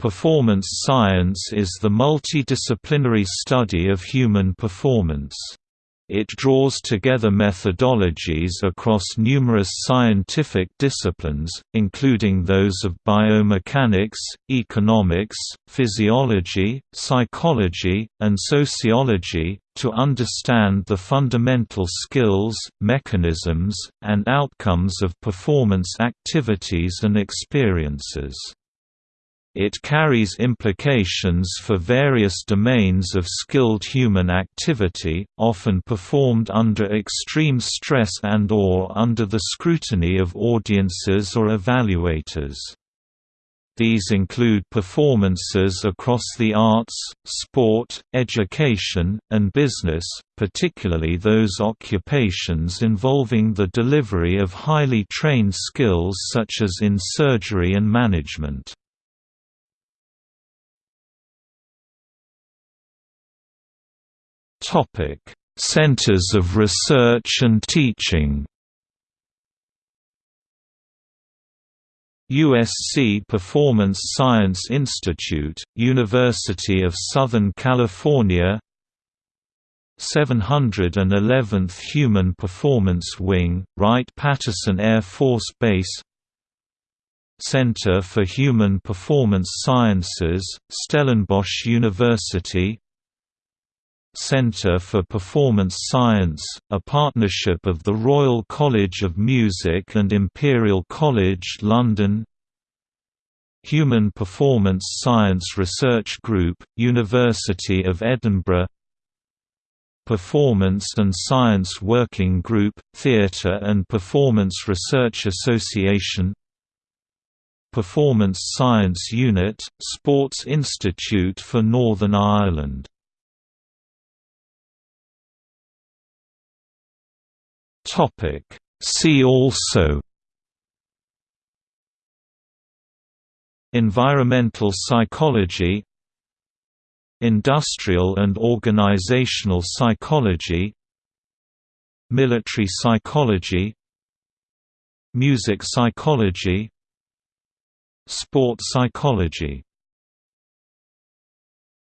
Performance science is the multidisciplinary study of human performance. It draws together methodologies across numerous scientific disciplines, including those of biomechanics, economics, physiology, psychology, and sociology, to understand the fundamental skills, mechanisms, and outcomes of performance activities and experiences. It carries implications for various domains of skilled human activity, often performed under extreme stress and or under the scrutiny of audiences or evaluators. These include performances across the arts, sport, education, and business, particularly those occupations involving the delivery of highly trained skills such as in surgery and management. Centers of research and teaching. USC Performance Science Institute, University of Southern California. 711th Human Performance Wing, Wright-Patterson Air Force Base. Center for Human Performance Sciences, Stellenbosch University Centre for Performance Science, a partnership of the Royal College of Music and Imperial College London. Human Performance Science Research Group, University of Edinburgh. Performance and Science Working Group, Theatre and Performance Research Association. Performance Science Unit, Sports Institute for Northern Ireland Topic. See also Environmental psychology Industrial and organizational psychology Military psychology Music psychology Sport psychology